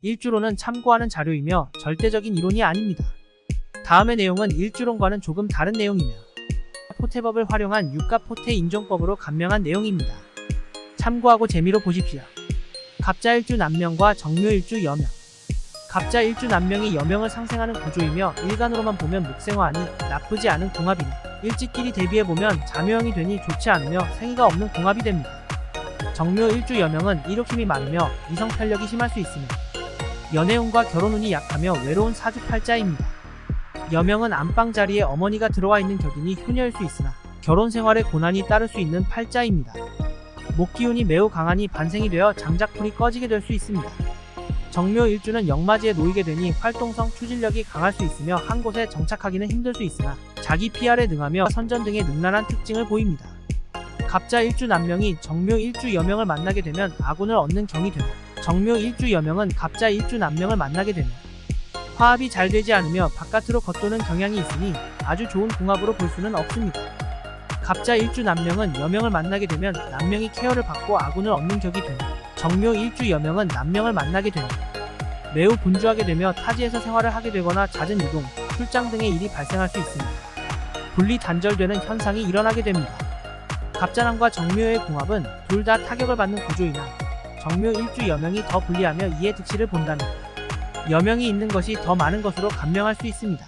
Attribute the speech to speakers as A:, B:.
A: 일주론은 참고하는 자료이며 절대적인 이론이 아닙니다. 다음의 내용은 일주론과는 조금 다른 내용이며 포태법을 활용한 유가 포태 인종법으로 간명한 내용입니다. 참고하고 재미로 보십시오. 갑자일주 남명과 정묘일주 여명 갑자일주 남명이 여명을 상생하는 구조이며 일간으로만 보면 묵생화하니 나쁘지 않은 궁합이며 일찍끼리 대비해보면 자묘형이 되니 좋지 않으며 생의가 없는 궁합이 됩니다. 정묘일주 여명은 이욕심이 많으며 이성탄력이 심할 수 있으며 연애운과 결혼운이 약하며 외로운 사주팔자입니다. 여명은 안방 자리에 어머니가 들어와 있는 격이니 효녀일 수 있으나 결혼 생활에 고난이 따를 수 있는 팔자입니다. 목기운이 매우 강하니 반생이 되어 장작불이 꺼지게 될 수 있습니다. 정묘 일주는 역마지에 놓이게 되니 활동성, 추진력이 강할 수 있으며 한 곳에 정착하기는 힘들 수 있으나 자기 PR에 능하며 선전 등의 능란한 특징을 보입니다. 갑자 일주 남명이 정묘 일주 여명을 만나게 되면 아군을 얻는 경이 되고 정묘 일주 여명은 갑자 일주 남명을 만나게 되면 화합이 잘 되지 않으며 바깥으로 겉도는 경향이 있으니 아주 좋은 궁합으로 볼 수는 없습니다. 갑자 일주 남명은 여명을 만나게 되면 남명이 케어를 받고 아군을 얻는 격이 되며 정묘 일주 여명은 남명을 만나게 되며 매우 분주하게 되며 타지에서 생활을 하게 되거나 잦은 이동, 출장 등의 일이 발생할 수 있습니다. 분리 단절되는 현상이 일어나게 됩니다. 갑자남과 정묘의 궁합은 둘 다 타격을 받는 구조이나 정묘 일주 여명이 더 불리하며 이에 득실을 본다면 여명이 있는 것이 더 많은 것으로 감명할 수 있습니다.